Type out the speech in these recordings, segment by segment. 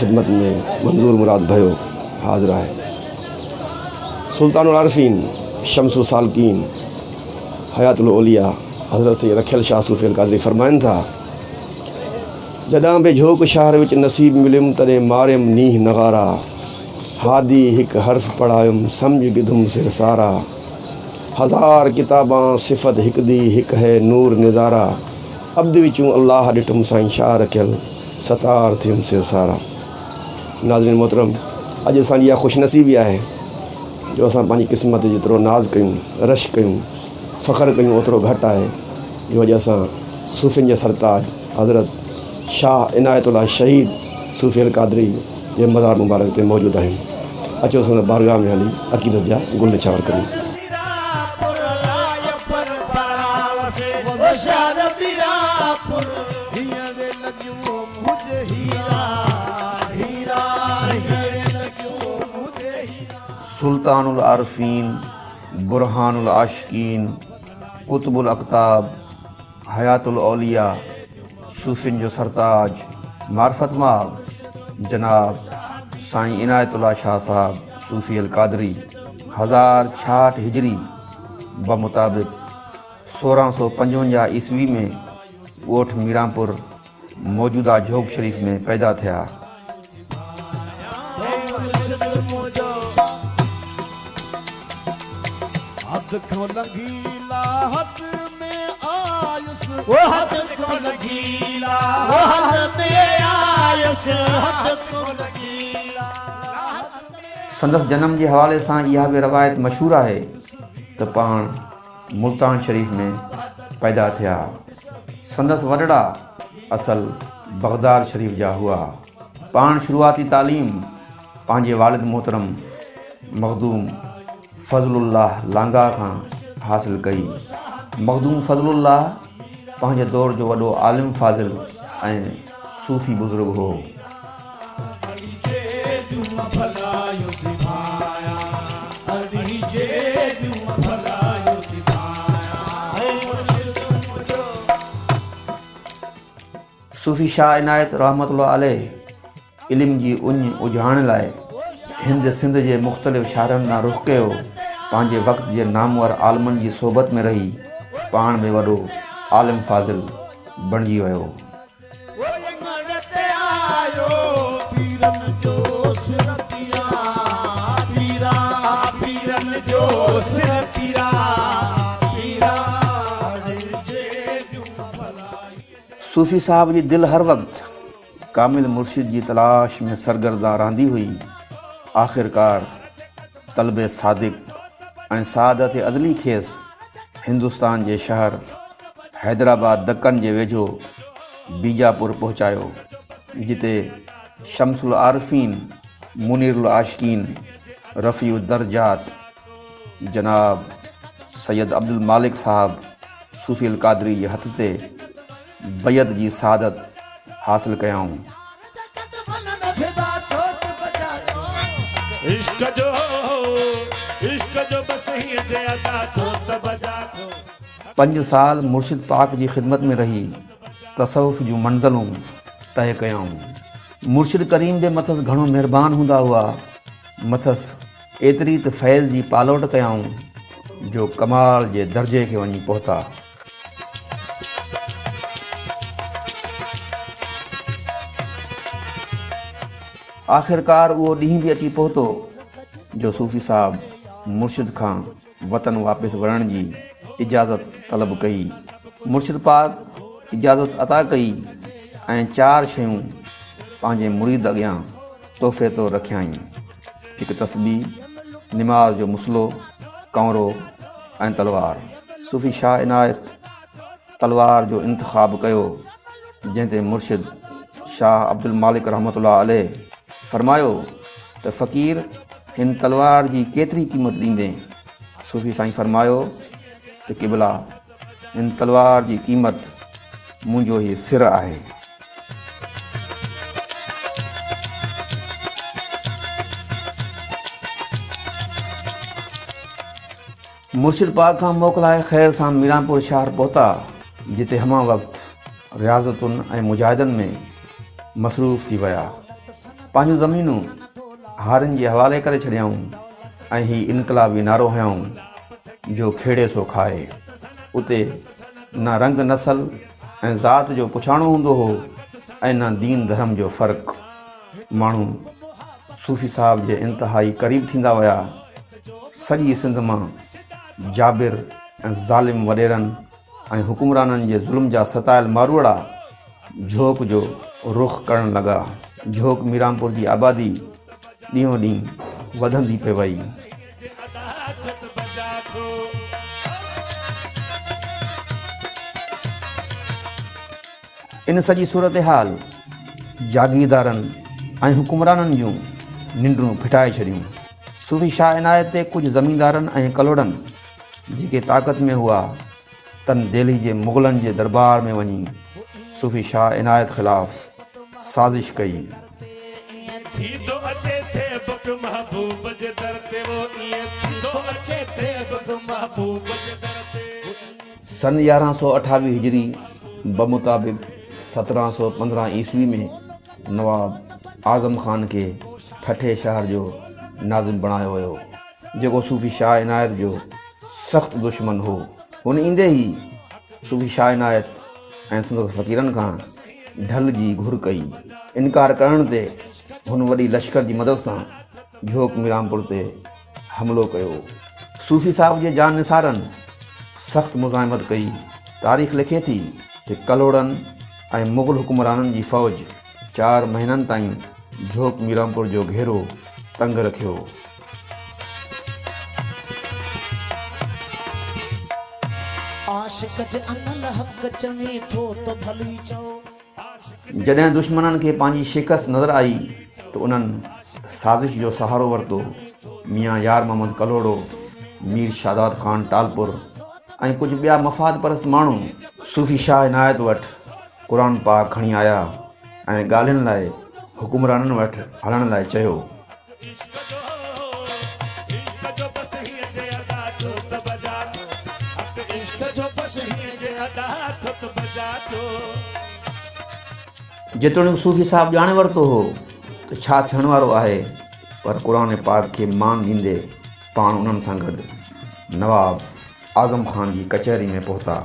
خدمت میں منظور مراد بہت حاضر ہے سلطان العارفین شمس سالکین حیات الاولیاء حضرت سید رکھل شاہ صوفی القادری فرمائن تھا جداں بے جھوک شہر وچ نصیب ملم تنے مارم نیہ نغارا ہادی ہک حرف پڑھائم سمجھ گدھم سر سارا ہزار کتاباں صفت ہک ہک دی ہے نور نظارہ ابد وچوں اللہ ڈٹم سائیں شاہ رکھل ستار تھیم تھر سارا नाज़रीन मोहतरम अॼु असांजी इहा ख़ुशनसीबु आहे जो असां पंहिंजी क़िस्मत जेतिरो नाज़ कयूं रश कयूं फ़ख्रु कयूं ओतिरो घटि आहे जो अॼु असां सुफ़िन जे सरताज हज़रत शाह इनायत अला शहीद सुफ़े कादरी जे मज़ार मुबारक ते मौजूदु आहिनि अचो असां बारगाह में हली अक़ीदत जा गुलचार कयूं سلطان العارفین برہان العاشقین قطب الاقتاب حیات الاولیاء سوفن جو سرتاج معرفت ماب جناب سائن عنایت شاہ صاحب صوفی القادری ہزار چھاٹ ہجری بمطابق سورہ سو پنجونجا عیسوی میں اوٹھ میرامپور موجودہ جھوک شریف میں پیدا تھا संदसि जनम जे हवाले सां इहा बि रिवायत मशहूरु आहे त पाण मुल्तान शरीफ़ में पैदा थिया संदसि वॾड़ा असल बग़्दार शरीफ़ जा हुआ पाण शुरूआती तालीम पंहिंजे वारिद मोहतरम मखदूम حاصل دور लांगा खां عالم कई मखदूम صوفی पंहिंजे ہو जो वॾो عنایت رحمت ऐं रहमत علم जी उन اجھان लाइ ہند سندھ مختلف شاعر میں روخ کیا پانچ وقت کے نامور آلمن کی صوبت میں رہی پان میں علم فاضل بنجی صوفی صاحب کی دل ہر وقت کامل مرشد کی تلاش میں سرگرداں رہی ہوئی आख़िरकार तलब सादिक़ ऐं सादत अज़ली खेसि हिंदुस्तान जे शहर हैदराबाद दकन जे वेझो बीजापुर पहुचायो जिते शम्स अलफ़ीन मुनीरु आशकीन रफ़ी उद्दरजात जनाब सैद अब्दुल मालिक साहबु सुफ़ील कादरी जे हथ ते बयत जी सादत हासिलु कयाऊं पंज साल मुर्शिद पाक जी ख़िदमत में रही तस जो मंज़िलूं तय कयाऊं मुर्शिद करीम जे मथस घणो महिरबानी हूंदा हुआ अथसि एतिरी त फैज़ जी पालोट कयाऊं जो कमाल जे दर्जे खे वञी पहुता آخرکار وہ ڈی بھی اچی پہتو جو صفی صاحب مرشد کا وطن واپس وڑن کی جی اجازت طلب کہی مرشد پاک اجازت عطا کری ایار شانے مرید اگیا توحفے تو رکھیں ایک تصبی نماز جو مسلو کورو ای تلوار صفی شاہ عنائت تلوار جو انتخاب کیا جنتیں مرشد شاہ عبد المالک رحمۃ اللہ علیہ फरमायो त फ़क़ीर हिन तलवार जी केतिरी क़ीमत ॾींदे सुफ़ी साईं फ़रमायो त क़िबला हिन तलवार जी क़ीमत मुंहिंजो ई सिर आहे मुर्शिद पाक खां मोकिलाए ख़ैर सां मीरापुर शहर पहुता जिते हमा वक़्तु रियाज़तुनि ऐं मुजाहिदनि में मसरूफ़ थी विया पंहिंजूं ज़मीनूं हारनि जे हवाले करे छॾियाऊं ऐं हीअ इनकलाबी नारो हयाऊं जो खेड़े सो खाए उते न रंग नसल ऐं ज़ात जो पुछाणो हूंदो हो ऐं न दीन धर्म जो फ़र्क़ु माण्हू सूफ़ी साहब जे इंतिहाई क़रीब थींदा विया सॼी सिंध मां जाबिर ऐं ज़ालिम वॾेरनि ऐं हुकुमराननि जे ज़ुल्म जा सतायल मारूड़ा झोक जो रुख करणु लॻा झोक मीरामपुर की आबादी ॾींहों ढी पे वही इन सॼी सूरत हाल जागीरदारनि ऐं हुकुमराननि जूं निंडूं फिटाए छॾियूं सुफ़ी शाह इनायत ते कुझु ज़मीदारनि ऐं कलोड़नि ताक़त में हुआ तन दिल्ली के मुगलन के दरबार में वही सूफी शाह इनायत खिलाफ़ سازش کئی سن یارہ سو اٹھاوی ہجری بمطابق سترہ سو پندرہ عیسوی میں نواب آزم خان کے ٹھے شہر جو ناظم بناؤ صوفی شاہ عنائت جو سخت دشمن ہو اندے ہی صوفی شاہ عنائت فقیرن کا ढल जी घुर कई इनकार करण ते हुन वॾी लश्कर जी मदद सां झोक मीरामपुर ते हमिलो कयो सूफ़ी साहब जे जान निसारनि सख़्तु मुज़ाहिमत कई तारीख़ लिखे थी त कलोड़नि ऐं मुग़ल हुकुमराननि जी फ़ौज चारि महीननि ताईं झोक मीरामपुर जो घेरो तंग रखियो जॾहिं दुश्मननि खे पंहिंजी शिकस्त नज़र आई त उन्हनि साज़िश जो सहारो वरितो मियां यार मोहम्मद कलोड़ो मीर शादाद ख़ान टालपुर ऐं कुझु ॿिया मफ़ाद परस्त माण्हू सूफ़ी शाह इनायत वटि क़ुर पाक खणी आया ऐं ॻाल्हियुनि लाइ हुकुमराननि वटि हलण लाइ चयो जेतोणीक सूफ़ी साहिबु ॼाणे वरितो हो त छा थियण वारो आहे पर क़ुर पाक खे मान ॾींदे पाण उन्हनि सां गॾु नवाब आज़म ख़ान जी कचहरी में पहुता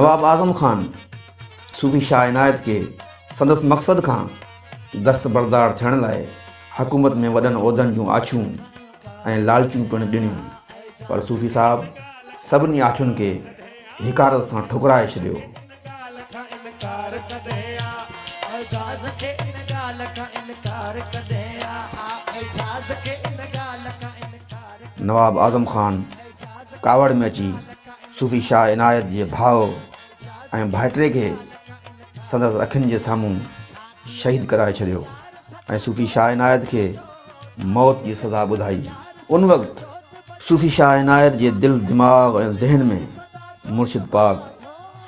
नवाब आज़म ख़ान सूफ़ी शाह इनायत खे संदसि मक़सद खां दस्तबरदार थियण लाइ हुकूमत में वॾनि उहिदनि जूं आछियूं ऐं लालचियूं पिणु ॾिनियूं पर सूफ़ी साहिबु सभिनी आछियुनि खे हिकारत सां ठुकराए छॾियो نواب آزم خان کاور میں چی صوفی شاہ عنائت کے بھاؤ بھائٹرے کے سندر اکھن جے ساموں شہید کرائے صوفی شاہ انعیت کے موت کی سزا بدھائی ان وقت صوفی شاہ انعیت جے دل دماغ ذہن میں مرشد پاک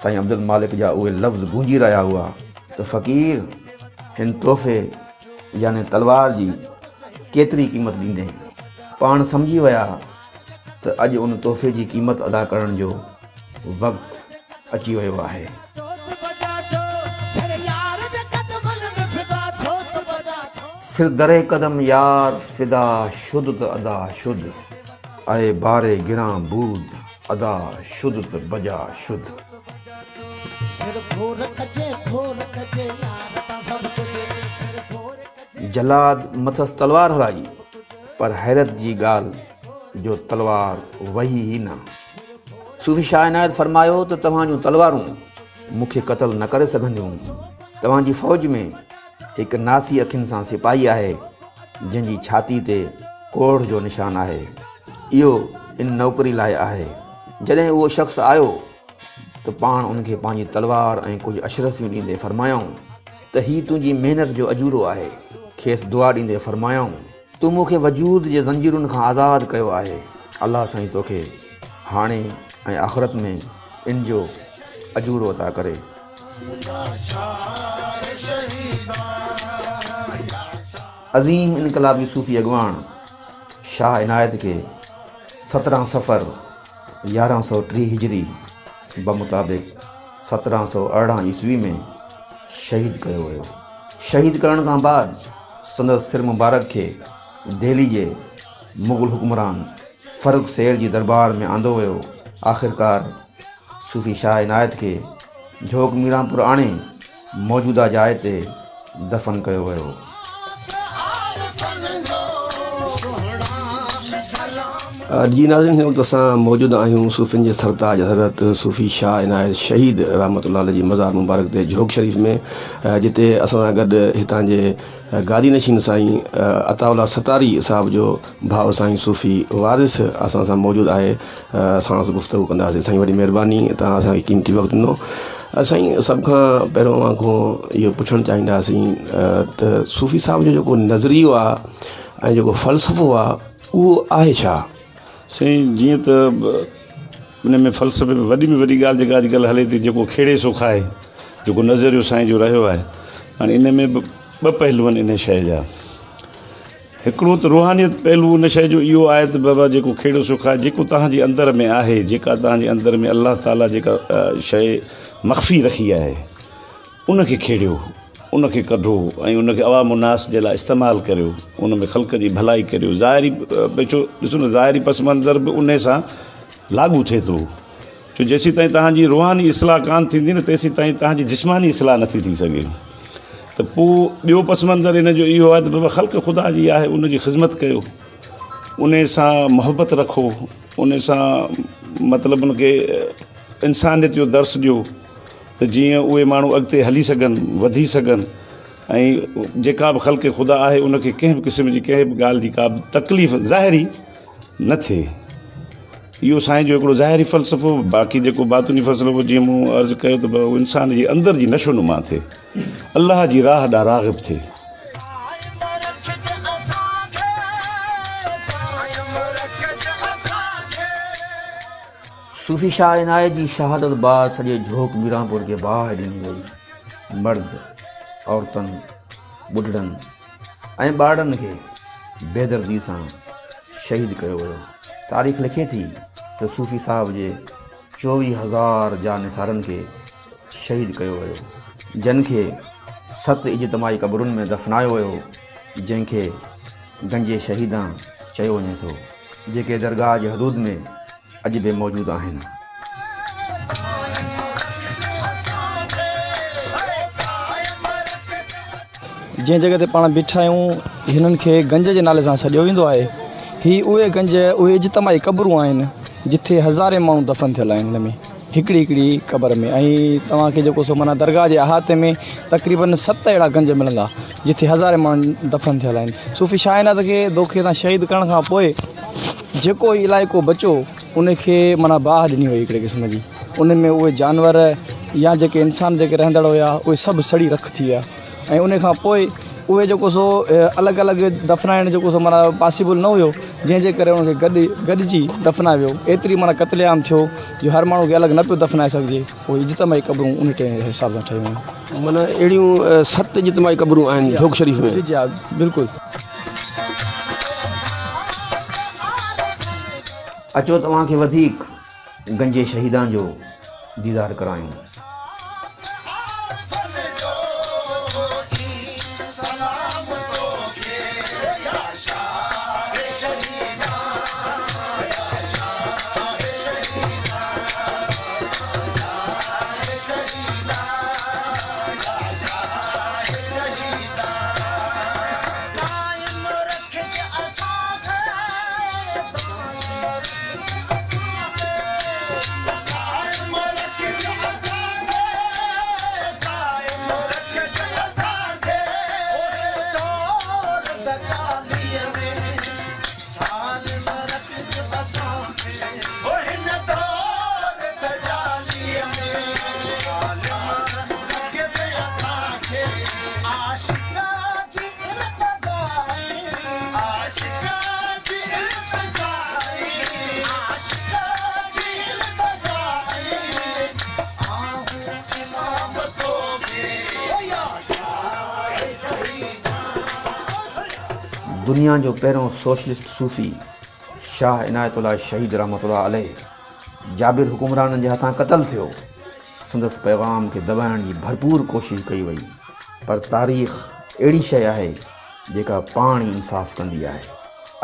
سائی عبد المالک جا لفظ گونجی رہا ہوا تو فقیر ان تحفے یعنی تلوار جی کیتری قیمت ڈیندیں پان سمجھی ویا تو اج ان تحفے جی قیمت ادا کرن جو وقت اچی وی ہے سر درے قدم یار فدا ش ادا اے بارے گراں بود ادا بجا ش जलाद मथसि तलवार हलाई पर हैरत जी ॻाल्हि जो तलवार वही न सुफ़ी शा इनायत फ़र्मायो त तव्हां जूं तलवारूं मूंखे न करे सघंदियूं तव्हांजी फ़ौज में हिकु नासी अखियुनि सां सिपाही आहे जंहिंजी छाती ते कोढ़ जो निशानु आहे इहो इन नौकिरी लाइ आहे जॾहिं उहो शख़्स आयो त पाण उनखे पंहिंजी तलवार ऐं कुझु अशरफ़ियूं ॾींदे फ़रमायाऊं त हीउ तुंहिंजी महिनत जो अजूरो आहे खेसि दुआ ॾींदे फ़रमायाऊं तूं मूंखे वजूद जे ज़ंजीरुनि खां आज़ादु कयो आहे अलाह साईं तोखे हाणे ऐं आख़िरत में इन जो अजूरो था करे अज़ीम इनकलाबी सूफ़ी अॻवान शाह इनायत खे सत्रहं सफ़र यारहं सौ टीह हिजरी ب مطابق سترہ سو ارہ عیسوی میں شہید کیا ہو شہید کرنے کا بعد سندر سر مبارک کے دہلی کے مغل حکمران فروخ سیر کی جی دربار میں آدی ہوخرکار صوفی شاہ عنائت کے جوک میرام پور آوجودہ جائ تفن کر जीअं नाज़री हिन वक़्तु असां मौजूदु आहियूं सुफ़ियुनि जे सरदाज हज़रत सुफ़ी शाह इनायत शहीद रहमत उ जी मज़ार मुबारक ते जोक शरीफ़ में जिते असां सां गॾु हितां जे गादी नशीन साईं अतावला सतारी साहब जो भाउ साईं सुफ़ी वारिस असां सां मौजूदु आहे असां गुफ़्तगु कंदासीं साईं वॾी महिरबानी तव्हां असांखे क़ीमती वक़्तु ॾिनो साईं सभ खां पहिरों खां इहो पुछणु चाहींदासीं त सुफ़ी साहब जो जेको नज़रियो आहे ऐं जेको फ़लसफ़ो आहे उहो आहे छा साईं जीअं त इन में फलसफे में वॾी में वॾी ॻाल्हि जेका अॼुकल्ह हले थी जेको खेड़े सुख आहे जेको नज़रियो साईं जो रहियो आहे हाणे इन में बि ॿ पहलू आहिनि इन शइ जा हिकिड़ो त रुहानियत पहलू उन शइ जो इहो आहे त बाबा जेको खेड़ो सुख आहे जेको तव्हांजे अंदर में आहे जेका तव्हांजे अंदर में अलाह ताला जेका शइ मख़फ़ी रखी आहे उनखे खेड़ियो उन खे कढो ऐं उन खे आवा मुनासि जे लाइ इस्तेमालु करियो उन में ख़ल्क जी भलाई करियो ज़ाहिरी ॾिसो न ज़ाहिरी पस मंज़र बि उन सां लागू थिए थो छो जेसीं ताईं तव्हांजी रुहानी इस्लाह कान थींदी न तेसीं ताईं तव्हांजी जिस्मानी इस्लाह नथी थी सघे त पोइ ॿियो पस मंज़र हिन जो इहो आहे त बाबा ख़ल्क ख़ुदा जी आहे उन जी ख़िदमत कयो उन सां मुहबत रखो उन सां मतिलबु उनखे इंसानियत जो दर्स ॾियो त जीअं उहे माण्हू अॻिते हली सघनि वधी सघनि ऐं जेका बि खुदा आहे उन कंहिं बि क़िस्म जी कंहिं बि ॻाल्हि जी का बि तकलीफ़ ज़ाहिरी न थिए इहो साईं जो हिकिड़ो ज़ाहिरी फ़लसफ़ो बाक़ी जेको जो जीअं मूं अर्ज़ु कयो त इंसान जे अंदरि जी नशोनुमा थिए अलाह जी राह रागिब थिए सूफ़ी शाह इनायत जी शहादत बाद सॼे झोक मीरापुर खे बाहि ॾिनी वई मर्द औरतनि ॿुढड़नि ऐं ॿारनि खे बेदर्दी सां शहीद कयो वियो तारीख़ लिखे थी त सूफ़ी साहब जे चोवीह हज़ार जा निसारनि खे शहीद कयो वियो जिन खे सत इजतमाई क़बरुनि में दफ़नायो वियो जंहिंखे गंजे शहीदां चयो वञे थो जेके दरगाह जे हदूद में जंहिं जॻह ते पाण बीठा आहियूं हिननि खे गंज जे नाले सां सॼो वेंदो आहे हीअ उहे गंज उहे इजतमाही क़बरूं आहिनि जिथे हज़ारे माण्हू दफ़न थियल आहिनि हिन में हिकिड़ी हिकिड़ी क़बर में ऐं तव्हांखे जेको सो माना दरगाह जे अहाते में तक़रीबन सत अहिड़ा गंज मिलंदा जिथे हज़ारे माण्हू दफ़न थियल आहिनि सुफ़ी शाहिनात खे धोखे सां शहीद करण खां पोइ जेको इलाइक़ो बचो उन खे माना बाह ॾिनी हुई हिकिड़े क़िस्म जी उन में उहे जानवर या जेके इंसान जेके रहंदड़ हुया उहे सभु सड़ी रख थी विया ऐं उनखां पोइ उहे जेको सो अलॻि अलॻि दफ़नाइण जेको सो माना पॉसिबल न हुयो जंहिंजे करे उनखे गॾु गॾिजी दफ़नायो वियो एतिरी माना कतलेआम थियो जो हर माण्हू खे अलॻि न पियो दफ़नाए सघिजे उहे इजतमाई क़बरूं उन टे हिसाब सां ठहियूं आहिनि माना अहिड़ियूं सत इजतमाई क़बरूं आहिनि बिल्कुलु अचो तव्हांखे वधीक गंजे शहीदनि जो दीदारु करायूं दुनिया जो पहिरियों सोशलिस्ट सूफ़ी शाह इनायत शहीद रहमत अल जाबिरु हुकुमराननि जे हथां क़तलु थियो संदसि पैगाम खे दॿाइण जी भरपूर कोशिशि कई वई पर तारीख़ अहिड़ी शइ आहे जेका पाण ई इंसाफ़ु कंदी आहे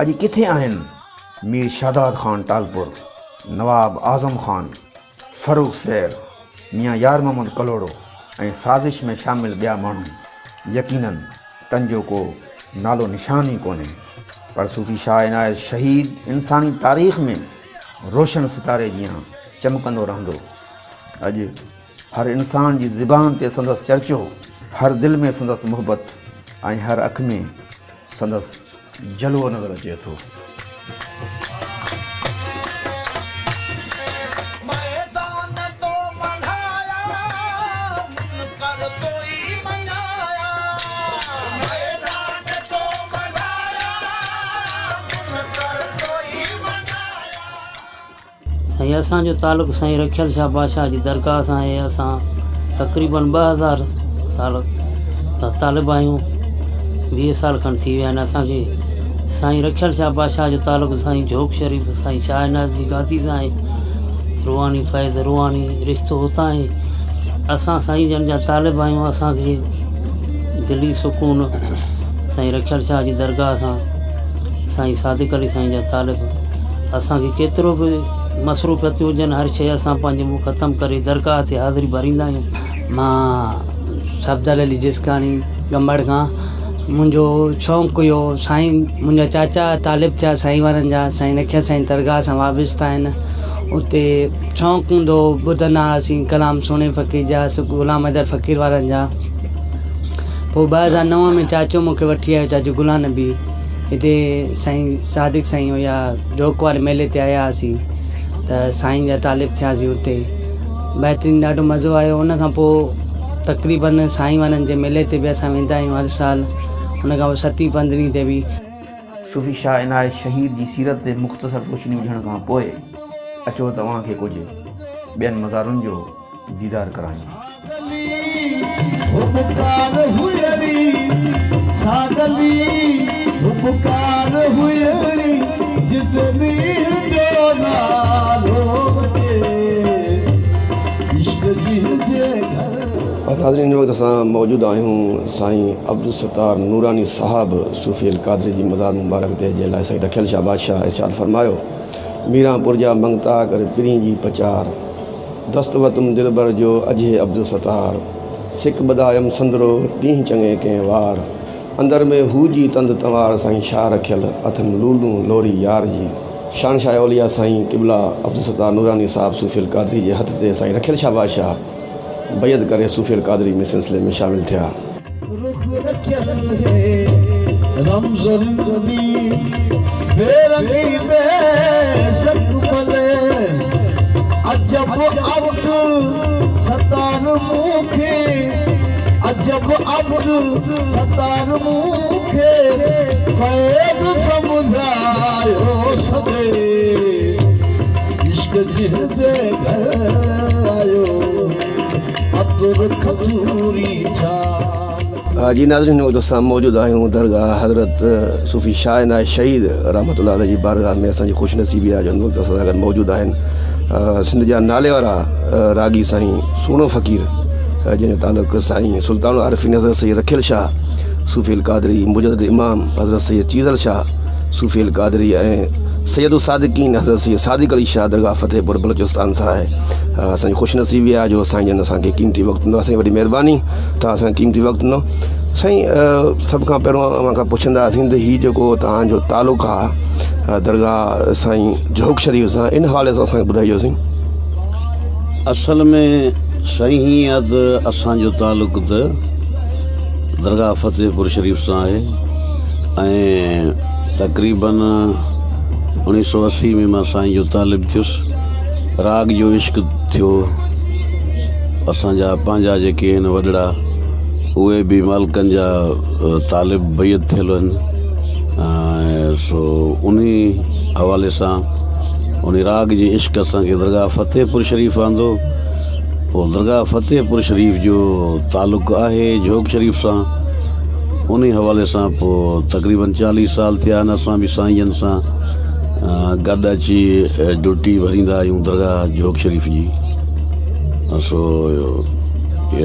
अॼु किथे आहिनि मीर शादाद ख़ान टालपुर नवाब आज़म ख़ान फरूख सैर मिया यार मोहम्मद कलोड़ो ऐं साज़िश में शामिलु ॿिया माण्हू यकीननि कंजो को نال و نشان ہی پر صوفی شاہ شہید انسانی تاریخ میں روشن ستارے جیاں چمکندو رہندو اج ہر انسان جی زبان تے سندس چرچو ہر دل میں سندس محبت ہر اکھ میں سندس جلو نظر اچے تو ऐं असांजो तालुक़ साईं रखियल शाह बादशाह जी दरगाह सां आहे असां तक़रीबन ॿ हज़ार साल तालिब आहियूं वीह साल खनि थी विया आहिनि असांखे साईं रखियल शाह बादशाह जो तालुक़ साईं जोब शरीफ़ साईं शाहनाज़ी गादी सां आहे रुहानी फैज़ रुहानी रिश्तो हुतां आहे असां साईं जन जा तालिब आहियूं असांखे दिली सुकून साईं रखियल शाह जी दरगाह सां साईं सादिक अली साईं जा तालिब असांखे केतिरो बि मसरूफ़ हुजनि हर शइ असां पंहिंजे मुंहुं ख़तमु करे दरगाह ते हाज़िरी भरींदा आहियूं मां सफ़दल अली जिसकाणी गंबड़ खां मुंहिंजो शौक़ु हुयो साईं मुंहिंजा चाचा तालिब थिया साईं वारनि जा साईं लख साईं दरगाह सां वापिस्ता आहिनि उते शौक़ु हूंदो हुओ ॿुधंदा हुआसीं कलाम सोणे फ़क़ीर जा ग़ुलाम हैदर फ़क़ीर वारनि जा पोइ ॿ हज़ार नव में चाचो मूंखे वठी आयो चाचो गुलाम नबी हिते साईं सादिक साईं हुया जोक वारे मेले ते आयासीं त साईं जा तालिब थियासीं हुते बहितरीन ॾाढो मज़ो आयो हुन खां पोइ तक़रीबन साईं वारनि जे मेले ते बि असां वेंदा आहियूं हर साल हुन खां पोइ सती पंद्रहीं ते बि सुफ़ी शाह इन शहीद जी सीरत ते मुख़्तसर रोशनी हुजण खां पोइ अचो तव्हांखे कुझु ॿियनि मज़ारुनि जो दीदार करायूं सागली हुयणी जितनी जो नाज़रीन वक़्तु असां मौजूदु आहियूं साईं अब्दुल सतार नूरानी साहबु सुफ़ेल कादरी जी मज़ाद मुबारक जे लाइ साईं रखियल शाह बादशाह इशादु फर्मायो मीरापुर पुर जा मंगता कर पिरी जी पचार दस्तवतुम दिलबर जो अजय अब्दुल सतार सिख बदायम संदरो ॾींहुं चङे कंहिं वार अंदर में हू जी तंद तवार साईं शाह रखियलु अथनि लूलू लोरी यार जी शान शाह ओलिया साईं टिबला अब्दुल सतार नूरानी साहिबु सुफ़ेल कादरी जे हथ ते साईं रखियल शाबाशाह बयद करे सुफ़ेल कादरी में सिलसिले में शामिलु थिया हा जी नाज़रीन हिन वक़्तु असां मौजूदु आहियूं दरगाह हज़रत सुफ़ी शाहिन आहे शहीद रहमत उल्हाल जी बारगाह में असांजी ख़ुशि नसीबी आहे हुन वक़्तु असां सां गॾु मौजूदु आहिनि सिंध जा नाले वारा रागी साईं सुहिणो फ़क़ीर जंहिंजो तालुक़ु साईं सुल्तान सुल्तानारिफ़ी हज़रत सई रखियल शाह सुफ़ेल कादरी मुजरत इमाम हज़रत सई चीज़ल शाह सुफ़ैल कादरी ऐं सैद उ सादिकी न हीअ शाह दरगाह फ़तेहपुर बलोचिस्तान सां आहे असांजी ख़ुशनसीबी आहे जो असांजी जन असांखे क़ीमती वक़्तु ॾींदो असांजी वॾी महिरबानी तव्हां असां क़ीमती वक़्तु ॾींदो साईं सभ खां पहिरों मां पुछंदा त हीउ जेको तव्हांजो तालुक़ आहे दरगाह साईं जोक शरीफ़ सां इन हवाले सां असांखे ॿुधाइजोसीं असल में साईं त असांजो तालुक़ त दरगाह फतेहपुर शरीफ़ सां आहे तक़रीबन انیس سو اسی میں سائی جو تالب تھیس رگ جو عشق تھو اصاجا وڈڑا وہ مالکن جا تالب بل سو ان حوالے سے ان راگ جو عشق اصل کے درگاہ فتح پور شریف آدھ وہ درگاہ فتح پور شریف جو تعلق ہے جوک شریف سے انی حوالے سے تقریباً چالیس سال تھے اصان بھی سائی गॾु अची ड्यूटी भरींदा आहियूं दरगाह जोग शरीफ़ जी सो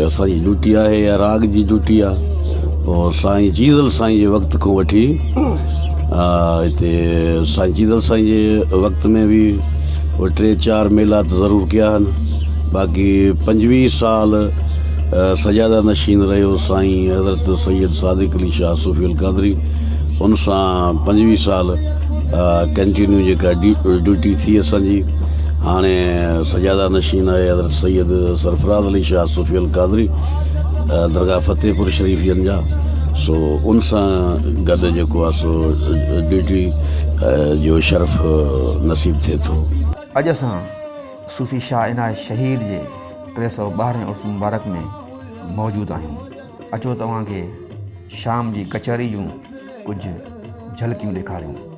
असांजी ड्यूटी आहे या राग जी ड्यूटी आहे पोइ साईं चीज़ल साईं जे वक़्त खां वठी हिते साईं चीजल साईं जे वक़्त में बि उहे टे चारि मेला त ज़रूरु कया आहिनि बाक़ी पंजवीह साल सजादा नशीन रहियो साईं हज़रत सैद सादिक अली शाह सुफ़ कादरी उन सां पंजवीह साल کنٹینیو ڈیوٹو تھی ابھی جی۔ ہاں سجادہ نشین ہے سید سرفراز علی شاہ سفی القادری درگاہ فتح پور شریف سو ان سے گدو سو ڈیوٹی جو شرف نصیب تھے تو اج اصا سفی شاہ شہید سو بارہ ارس مبارک میں موجود آیا شام کی جی کچہری جھلک دکھاروں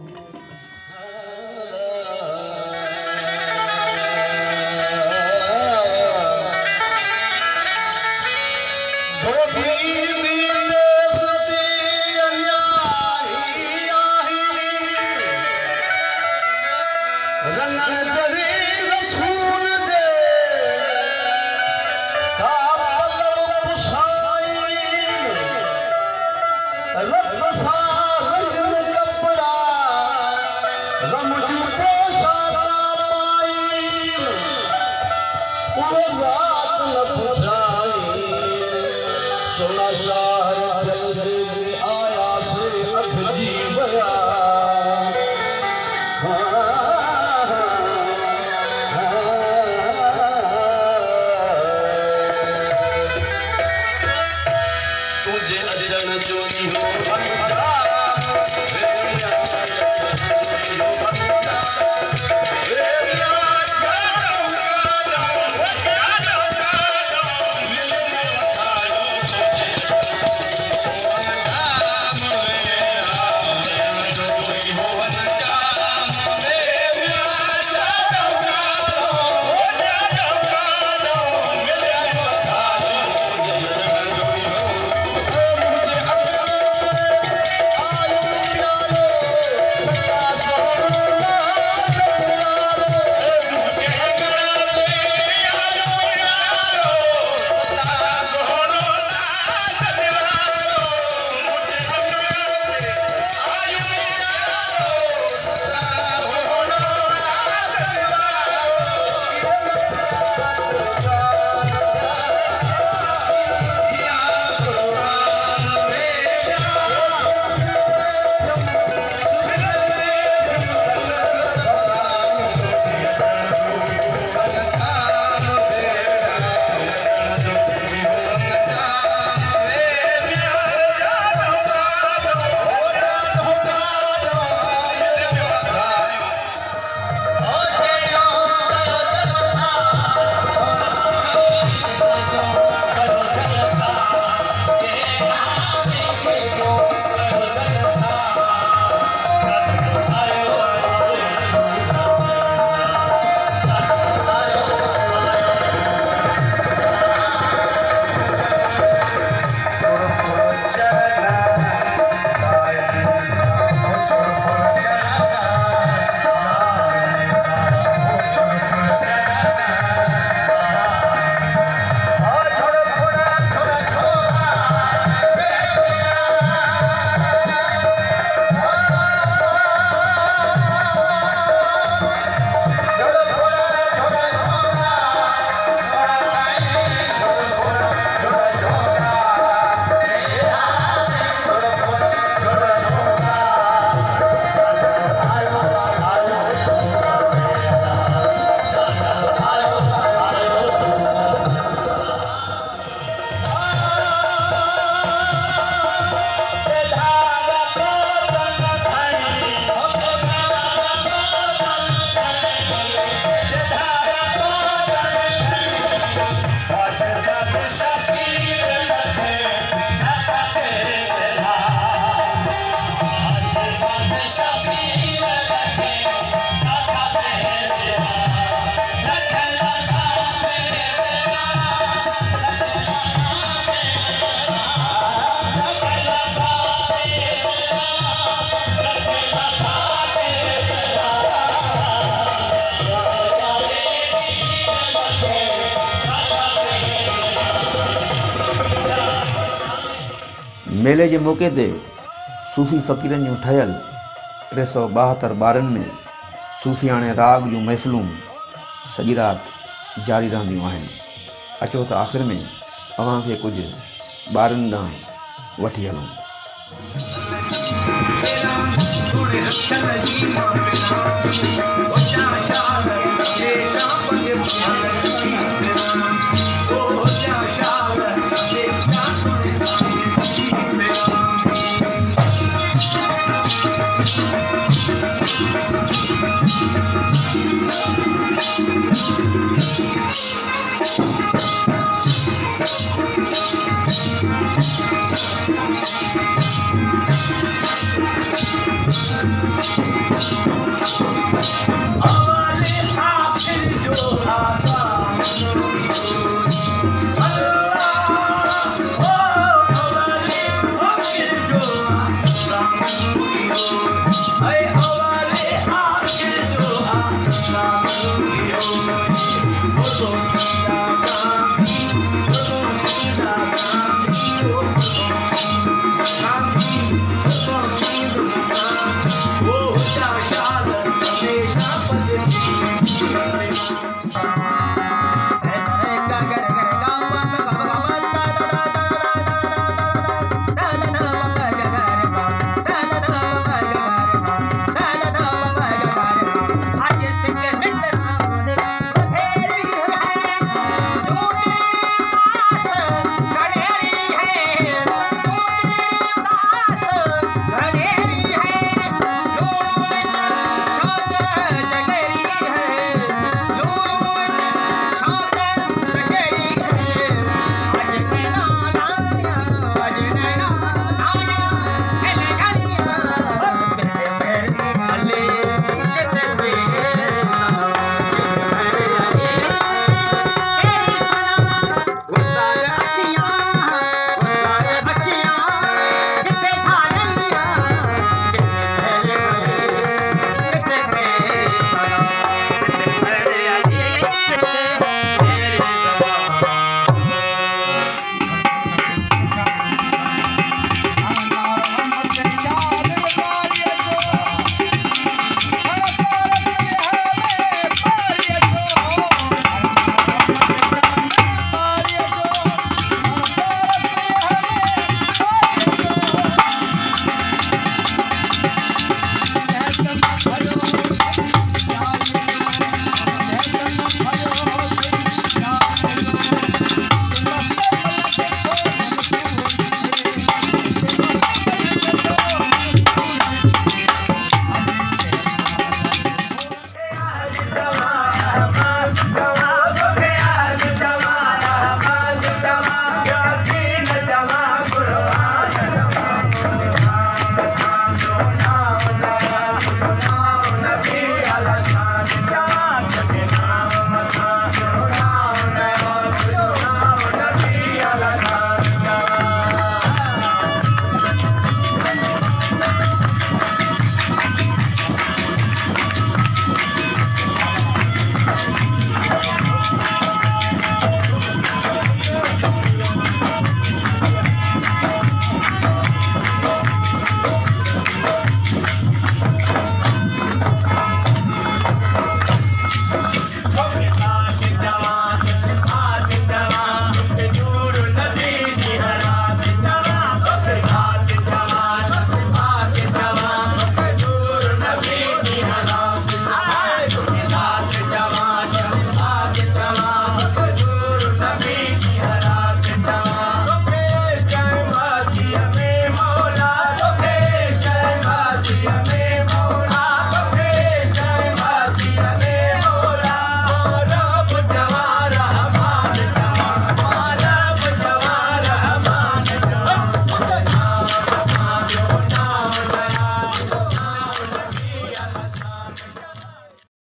मेले जे मौके ते सूफ़ी फ़क़ीरनि जूं ठहियलु टे सौ ॿाहतरि ॿारनि में सुफ़ी राग जूं मैसिलूं सॼी राति जारी रहंदियूं आहिनि अचो त आख़िरि में तव्हांखे कुझु ॿारनि ॾांहुं वठी हलूं